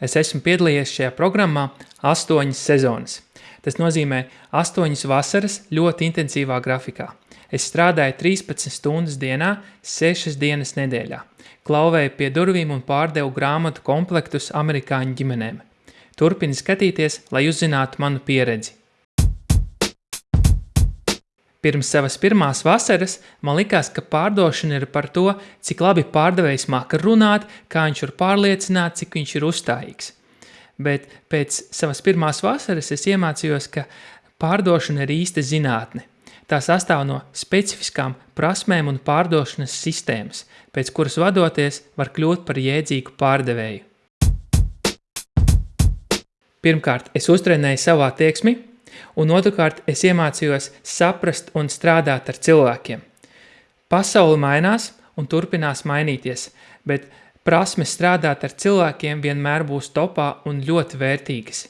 Es esmu piedalījies šajā programmā astoņas sezonas. Tas nozīmē astoņas vasaras ļoti intensīvā grafikā. Es strādāju 13 stundas dienā, 6 dienas nedēļā. Klauvēju pie durvīm un pārdevu grāmatu komplektus amerikāņu ģimenēm. Turpini skatīties, lai uzzinātu manu pieredzi. Pirms savas pirmās vasaras man likās, ka pārdošana ir par to, cik labi pārdevējs māka runāt, kā viņš var pārliecināt, cik viņš ir uzstājīgs. Bet pēc savas pirmās vasaras es iemācījos, ka pārdošana ir īsta zinātne. Tā sastāv no specifiskām prasmēm un pārdošanas sistēmas, pēc kuras vadoties var kļūt par jēdzīgu pārdevēju. Pirmkārt, es uztrenēju savu attieksmi, un otrkārt es iemācījos saprast un strādāt ar cilvēkiem. Pasauli mainās un turpinās mainīties, bet prasmes strādāt ar cilvēkiem vienmēr būs topā un ļoti vērtīgas.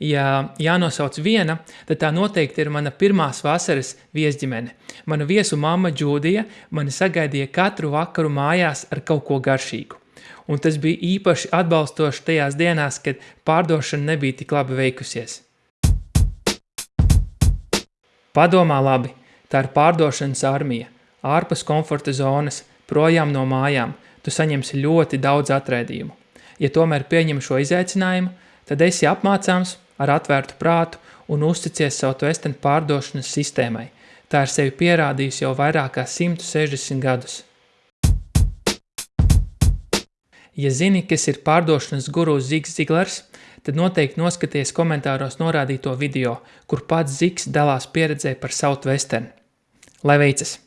Ja jānosauc viena, tad tā noteikti ir mana pirmās vasaras viesģimene. Mana viesu mamma Džūdija mani sagaidīja katru vakaru mājās ar kaut ko garšīgu un tas bija īpaši atbalstoši tajās dienās, kad pārdošana nebija tik labi veikusies. Padomā labi, tā ir pārdošanas armija, ārpus komforta zonas, projām no mājām, tu saņemsi ļoti daudz atraidījumu. Ja tomēr pieņem šo izaicinājumu, tad esi apmācāms ar atvērtu prātu un uzticies savu tvestenu pārdošanas sistēmai. Tā ir sevi pierādījusi jau vairāk kā 160 gadus. Ja zini, kas ir pārdošanas guru Zigs Ziglers, tad noteikti noskaties komentāros norādīto video, kur pats Zigs dalās pieredzē par Southwestern. Lai veicas!